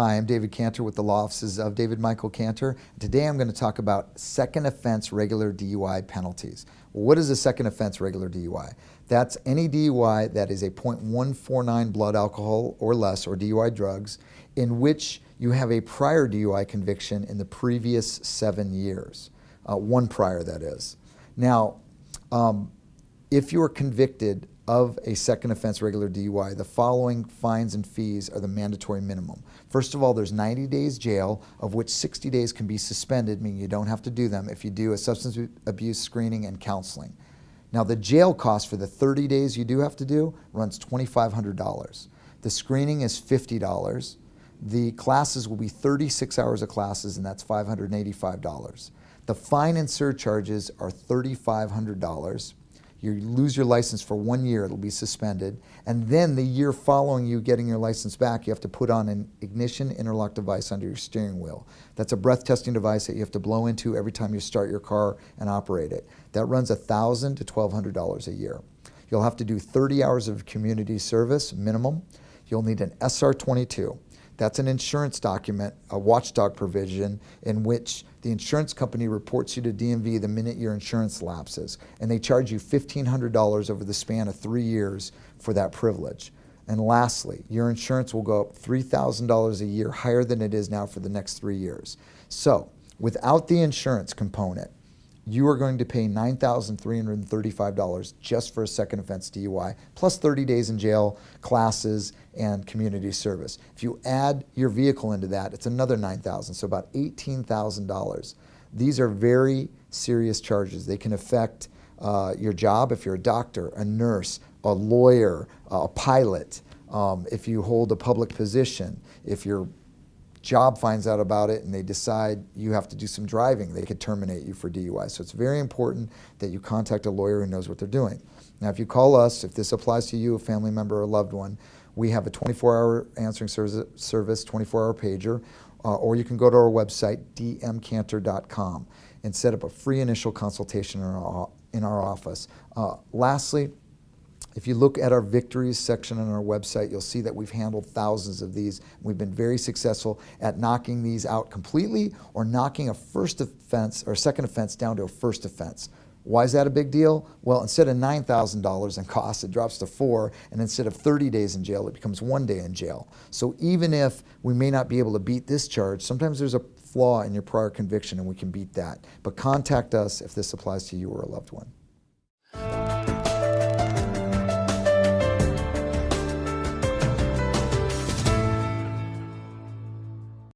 Hi, I'm David Cantor with the law offices of David Michael Cantor. Today I'm going to talk about second offense regular DUI penalties. What is a second offense regular DUI? That's any DUI that is a 0.149 blood alcohol or less, or DUI drugs, in which you have a prior DUI conviction in the previous seven years. Uh, one prior, that is. Now, um, if you are convicted of a second offense regular DUI, the following fines and fees are the mandatory minimum. First of all, there's 90 days jail, of which 60 days can be suspended, meaning you don't have to do them if you do a substance abuse screening and counseling. Now, the jail cost for the 30 days you do have to do runs $2,500. The screening is $50. The classes will be 36 hours of classes, and that's $585. The fine and surcharges are $3,500. You lose your license for one year, it'll be suspended. And then the year following you getting your license back, you have to put on an ignition interlock device under your steering wheel. That's a breath testing device that you have to blow into every time you start your car and operate it. That runs 1,000 to $1,200 a year. You'll have to do 30 hours of community service minimum. You'll need an SR22. That's an insurance document, a watchdog provision, in which the insurance company reports you to DMV the minute your insurance lapses. And they charge you $1,500 over the span of three years for that privilege. And lastly, your insurance will go up $3,000 a year higher than it is now for the next three years. So without the insurance component, you are going to pay $9,335 just for a second offense DUI, plus 30 days in jail, classes, and community service. If you add your vehicle into that, it's another 9,000, so about $18,000. These are very serious charges. They can affect uh, your job if you're a doctor, a nurse, a lawyer, a pilot, um, if you hold a public position, if you're job finds out about it and they decide you have to do some driving, they could terminate you for DUI. So it's very important that you contact a lawyer who knows what they're doing. Now, if you call us, if this applies to you, a family member or a loved one, we have a 24-hour answering service, 24-hour pager, uh, or you can go to our website, dmcantor.com, and set up a free initial consultation in our, in our office. Uh, lastly, if you look at our victories section on our website, you'll see that we've handled thousands of these. We've been very successful at knocking these out completely or knocking a first offense or second offense down to a first offense. Why is that a big deal? Well, instead of $9,000 in costs, it drops to four, and instead of 30 days in jail, it becomes one day in jail. So even if we may not be able to beat this charge, sometimes there's a flaw in your prior conviction and we can beat that. But contact us if this applies to you or a loved one.